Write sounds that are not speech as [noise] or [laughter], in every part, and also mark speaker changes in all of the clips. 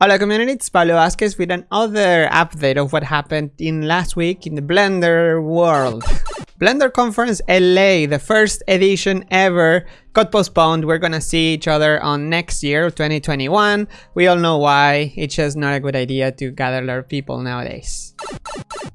Speaker 1: Hola community, it's Pablo Vazquez with another update of what happened in last week in the Blender world. [laughs] Blender Conference LA, the first edition ever, got postponed. We're gonna see each other on next year, 2021. We all know why. It's just not a good idea to gather a lot of people nowadays.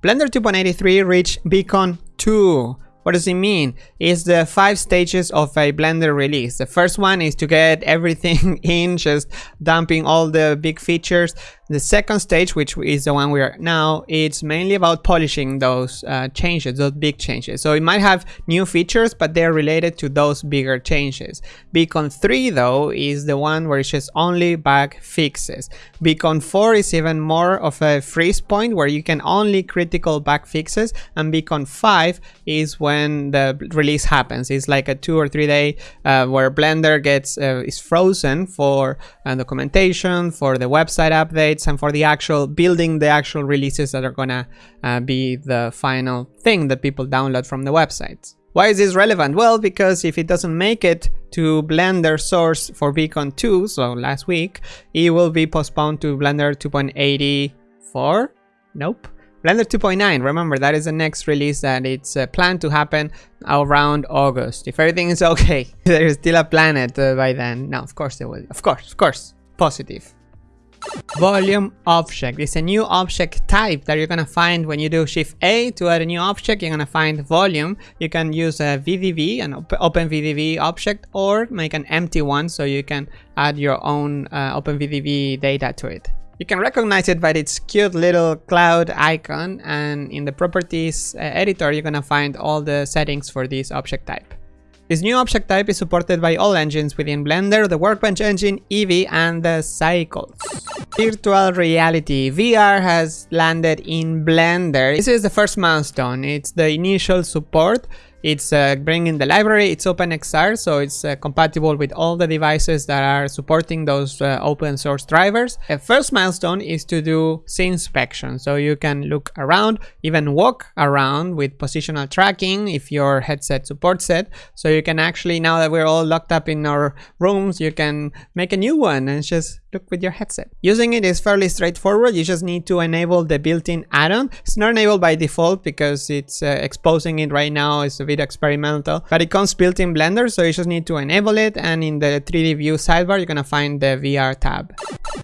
Speaker 1: Blender 2.83 reached Bcon 2. What does it mean? It's the five stages of a Blender release. The first one is to get everything [laughs] in, just dumping all the big features. The second stage, which is the one we are now, it's mainly about polishing those uh, changes, those big changes. So it might have new features, but they're related to those bigger changes. Bcon 3 though is the one where it's just only bug fixes. Bcon 4 is even more of a freeze point where you can only critical bug fixes and Bcon 5 is when the release happens. It's like a two or three day uh, where Blender gets uh, is frozen for uh, documentation, for the website updates, and for the actual building the actual releases that are gonna uh, be the final thing that people download from the websites. Why is this relevant? Well, because if it doesn't make it to Blender source for Bcon 2, so last week, it will be postponed to Blender 2.84? Nope. Blender 2.9, remember that is the next release that it's uh, planned to happen around August. If everything is okay, [laughs] there is still a planet uh, by then. No, of course there will. Of course, of course. Positive. Volume object is a new object type that you're gonna find when you do shift A to add a new object. You're gonna find volume. You can use a VDB, an op open VDB object, or make an empty one so you can add your own uh, open VDB data to it. You can recognize it by its cute little cloud icon and in the properties uh, editor you're gonna find all the settings for this object type. This new object type is supported by all engines within Blender, the Workbench engine, Eevee, and the Cycles. Virtual reality. VR has landed in Blender. This is the first milestone. It's the initial support it's uh, bringing the library, it's OpenXR, so it's uh, compatible with all the devices that are supporting those uh, open source drivers. The first milestone is to do scene inspection, so you can look around, even walk around with positional tracking if your headset supports it. So you can actually, now that we're all locked up in our rooms, you can make a new one and just look with your headset. Using it is fairly straightforward. You just need to enable the built-in add-on. It's not enabled by default because it's uh, exposing it right now. It's a bit experimental, but it comes built in Blender. So you just need to enable it. And in the 3D view sidebar, you're to find the VR tab.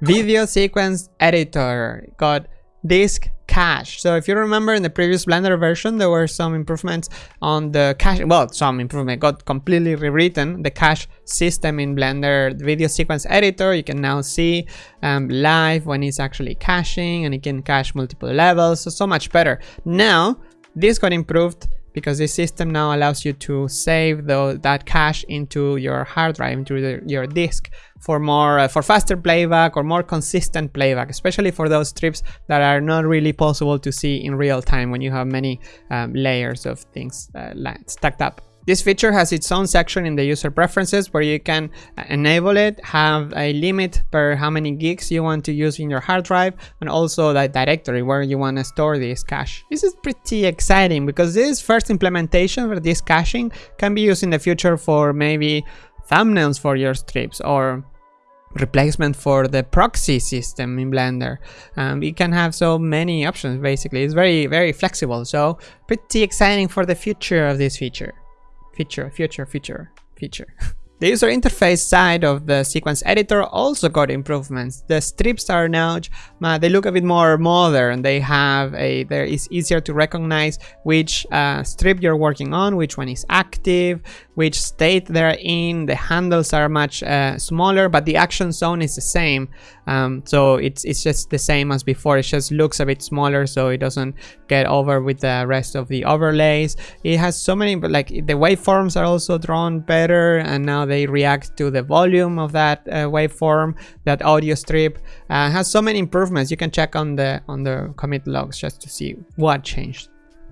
Speaker 1: Video sequence editor got disk cache. So if you remember in the previous Blender version, there were some improvements on the cache. Well, some improvement got completely rewritten. The cache system in Blender video sequence editor, you can now see um, live when it's actually caching and it can cache multiple levels. So, so much better. Now, this got improved because this system now allows you to save the, that cache into your hard drive, into the, your disk for more uh, for faster playback or more consistent playback, especially for those strips that are not really possible to see in real time when you have many um, layers of things uh, stacked up. This feature has its own section in the user preferences where you can uh, enable it, have a limit per how many gigs you want to use in your hard drive, and also the directory where you want to store this cache. This is pretty exciting because this first implementation for this caching can be used in the future for maybe thumbnails for your strips or replacement for the proxy system in Blender. Um, you can have so many options basically. It's very, very flexible. So pretty exciting for the future of this feature feature, future, feature, feature. [laughs] The user interface side of the sequence editor also got improvements. The strips are now, they look a bit more modern. They have a, there is easier to recognize which uh, strip you're working on, which one is active, which state they're in. The handles are much uh, smaller, but the action zone is the same. Um, so it's, it's just the same as before. It just looks a bit smaller so it doesn't get over with the rest of the overlays. It has so many, but like the waveforms are also drawn better and now they react to the volume of that uh, waveform, that audio strip. Uh, has so many improvements. You can check on the on the commit logs just to see what changed.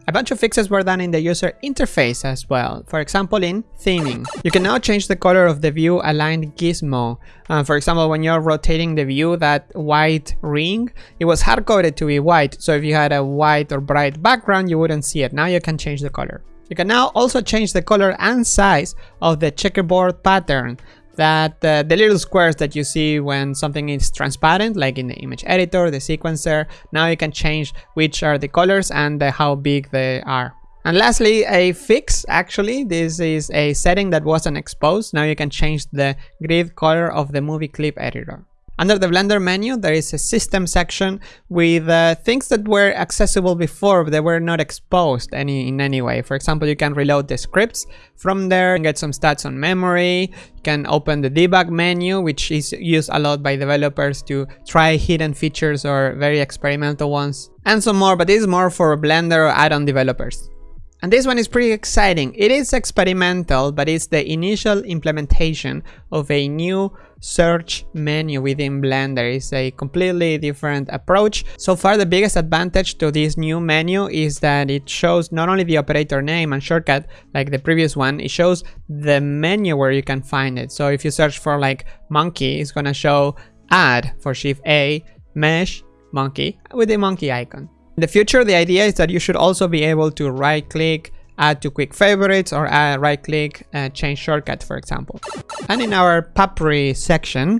Speaker 1: A bunch of fixes were done in the user interface as well. For example, in theming. You can now change the color of the view aligned gizmo. Uh, for example, when you're rotating the view, that white ring, it was hard-coded to be white. So if you had a white or bright background, you wouldn't see it. Now you can change the color. You can now also change the color and size of the checkerboard pattern. That uh, the little squares that you see when something is transparent, like in the image editor, the sequencer, now you can change which are the colors and the, how big they are. And lastly, a fix, actually, this is a setting that wasn't exposed. Now you can change the grid color of the movie clip editor. Under the Blender menu, there is a system section with uh, things that were accessible before, but they were not exposed any in any way. For example, you can reload the scripts from there and get some stats on memory. You can open the debug menu, which is used a lot by developers to try hidden features or very experimental ones, and some more, but this is more for Blender add-on developers. And this one is pretty exciting. It is experimental, but it's the initial implementation of a new search menu within Blender. It's a completely different approach. So far, the biggest advantage to this new menu is that it shows not only the operator name and shortcut like the previous one, it shows the menu where you can find it. So if you search for like monkey, it's gonna show add for shift A, mesh, monkey with the monkey icon. In the future, the idea is that you should also be able to right click, add to quick favorites or right click, uh, change shortcut, for example. And in our Papri section,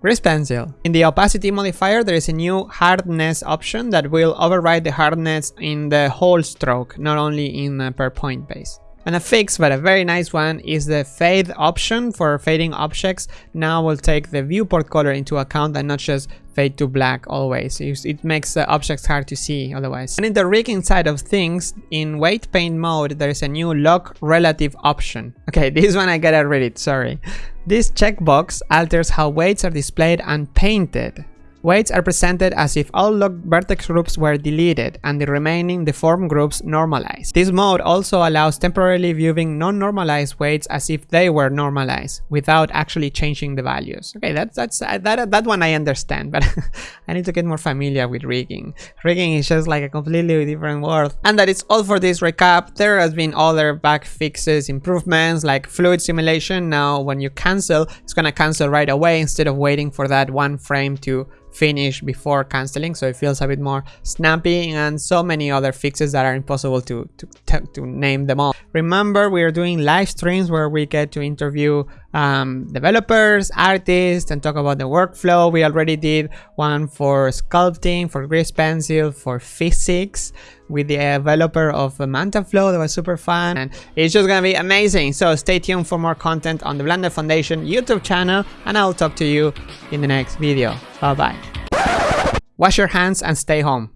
Speaker 1: Grease Pencil. In the opacity modifier, there is a new hardness option that will override the hardness in the whole stroke, not only in uh, per point base. And a fix, but a very nice one, is the fade option for fading objects. Now will take the viewport color into account and not just fade to black always. It makes the objects hard to see otherwise. And in the rigging side of things, in weight paint mode, there is a new lock relative option. Okay, [laughs] this one I gotta read it, sorry. This checkbox alters how weights are displayed and painted. Weights are presented as if all locked vertex groups were deleted and the remaining deformed groups normalized. This mode also allows temporarily viewing non-normalized weights as if they were normalized without actually changing the values. Okay, that's that's uh, that that one I understand, [laughs] but I need to get more familiar with rigging. Rigging is just like a completely different world. And that is all for this recap. There has been other bug fixes, improvements like fluid simulation. Now when you cancel, it's gonna cancel right away instead of waiting for that one frame to finish before canceling so it feels a bit more snappy and so many other fixes that are impossible to, to, to name them all. Remember we are doing live streams where we get to interview um, developers, artists and talk about the workflow. We already did one for sculpting, for grease pencil, for physics with the developer of MantaFlow that was super fun and it's just gonna be amazing. So stay tuned for more content on the Blender Foundation YouTube channel and I'll talk to you in the next video. Bye bye wash your hands and stay home